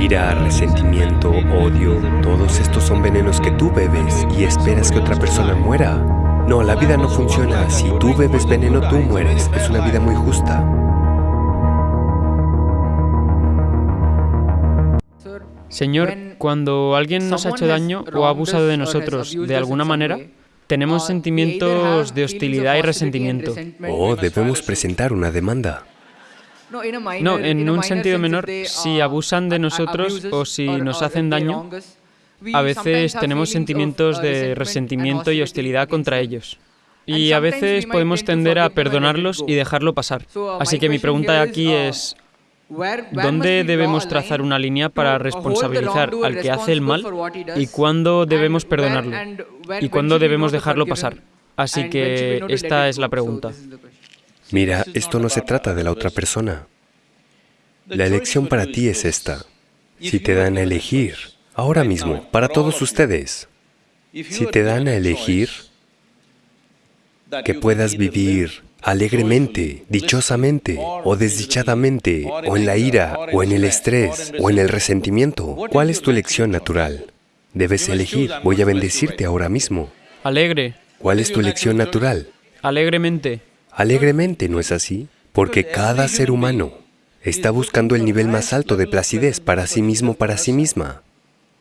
Ira, resentimiento, odio, todos estos son venenos que tú bebes y esperas que otra persona muera. No, la vida no funciona. Si tú bebes veneno, tú mueres. Es una vida muy justa. Señor, cuando alguien nos ha hecho daño o ha abusado de nosotros de alguna manera, tenemos sentimientos de hostilidad y resentimiento. Oh, debemos presentar una demanda. No, en un sentido menor, si abusan de nosotros o si nos hacen daño, a veces tenemos sentimientos de resentimiento y hostilidad contra ellos. Y a veces podemos tender a perdonarlos y dejarlo pasar. Así que mi pregunta aquí es, ¿Dónde debemos trazar una línea para responsabilizar al que hace el mal y cuándo debemos perdonarlo y cuándo debemos dejarlo pasar? Así que esta es la pregunta. Mira, esto no se trata de la otra persona. La elección para ti es esta. Si te dan a elegir, ahora mismo, para todos ustedes, si te dan a elegir que puedas vivir alegremente, dichosamente, o desdichadamente, o en la ira, o en el estrés, o en el resentimiento. ¿Cuál es tu elección natural? Debes elegir. Voy a bendecirte ahora mismo. Alegre. ¿Cuál es tu elección natural? Alegremente. Alegremente, ¿no es así? Porque cada ser humano está buscando el nivel más alto de placidez para sí mismo, para sí misma.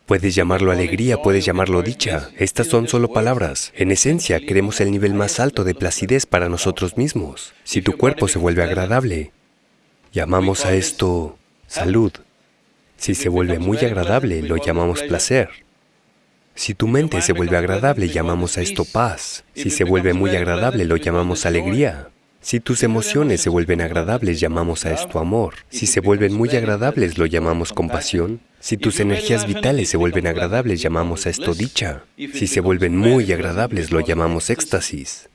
Puedes llamarlo alegría, puedes llamarlo dicha. Estas son solo palabras. En esencia, queremos el nivel más alto de placidez para nosotros mismos. Si tu cuerpo se vuelve agradable, llamamos a esto salud. Si se vuelve muy agradable, lo llamamos placer. Si tu mente se vuelve agradable, llamamos a esto paz. Si se vuelve muy agradable, lo llamamos alegría. Si tus emociones se vuelven agradables, llamamos a esto amor. Si se vuelven muy agradables, lo llamamos compasión. Si tus energías vitales se vuelven agradables, llamamos a esto dicha. Si se vuelven muy agradables, lo llamamos éxtasis.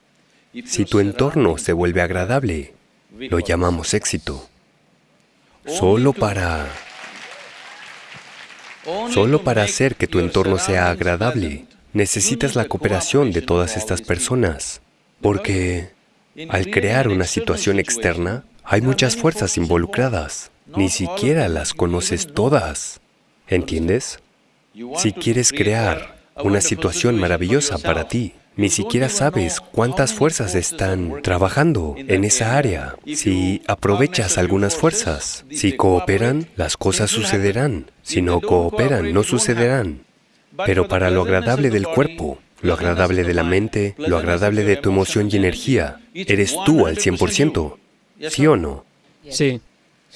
Si tu entorno se vuelve agradable, lo llamamos éxito. Solo para... Solo para hacer que tu entorno sea agradable, necesitas la cooperación de todas estas personas, porque al crear una situación externa, hay muchas fuerzas involucradas. Ni siquiera las conoces todas. ¿Entiendes? Si quieres crear una situación maravillosa para ti, ni siquiera sabes cuántas fuerzas están trabajando en esa área. Si aprovechas algunas fuerzas, si cooperan, las cosas sucederán. Si no cooperan, no sucederán. Pero para lo agradable del cuerpo, lo agradable de la mente, lo agradable de tu emoción y energía. Eres tú al 100%, ¿sí o no? Sí.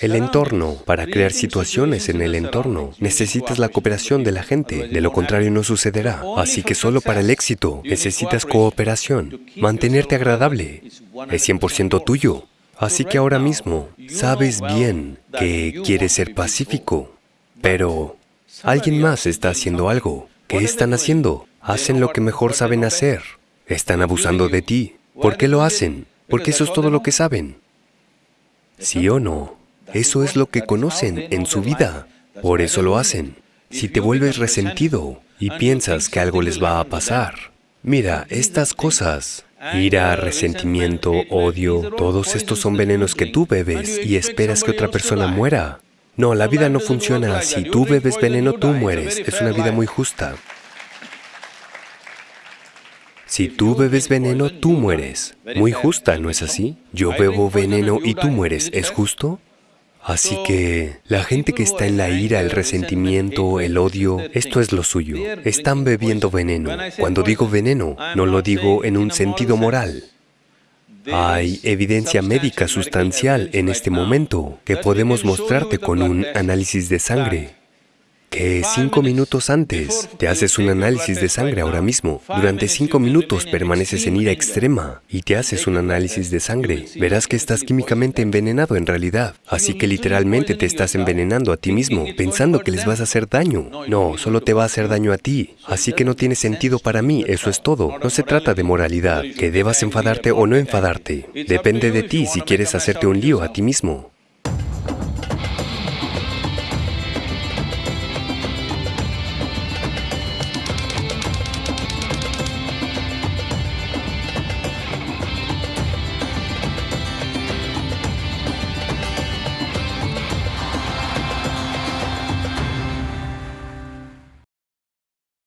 El entorno, para crear situaciones en el entorno, necesitas la cooperación de la gente, de lo contrario no sucederá. Así que solo para el éxito necesitas cooperación. Mantenerte agradable es 100% tuyo. Así que ahora mismo sabes bien que quieres ser pacífico, pero alguien más está haciendo algo. ¿Qué están haciendo? hacen lo que mejor saben hacer. Están abusando de ti. ¿Por qué lo hacen? Porque eso es todo lo que saben. ¿Sí o no? Eso es lo que conocen en su vida. Por eso lo hacen. Si te vuelves resentido y piensas que algo les va a pasar, mira, estas cosas, ira, resentimiento, odio, todos estos son venenos que tú bebes y esperas que otra persona muera. No, la vida no funciona así. Tú bebes veneno, tú mueres. Es una vida muy justa. Si tú bebes veneno, tú mueres. Muy justa, ¿no es así? Yo bebo veneno y tú mueres, ¿es justo? Así que la gente que está en la ira, el resentimiento, el odio, esto es lo suyo. Están bebiendo veneno. Cuando digo veneno, no lo digo en un sentido moral. Hay evidencia médica sustancial en este momento que podemos mostrarte con un análisis de sangre que cinco minutos antes te haces un análisis de sangre ahora mismo. Durante cinco minutos permaneces en ira extrema y te haces un análisis de sangre. Verás que estás químicamente envenenado en realidad. Así que literalmente te estás envenenando a ti mismo, pensando que les vas a hacer daño. No, solo te va a hacer daño a ti. Así que no tiene sentido para mí, eso es todo. No se trata de moralidad, que debas enfadarte o no enfadarte. Depende de ti si quieres hacerte un lío a ti mismo.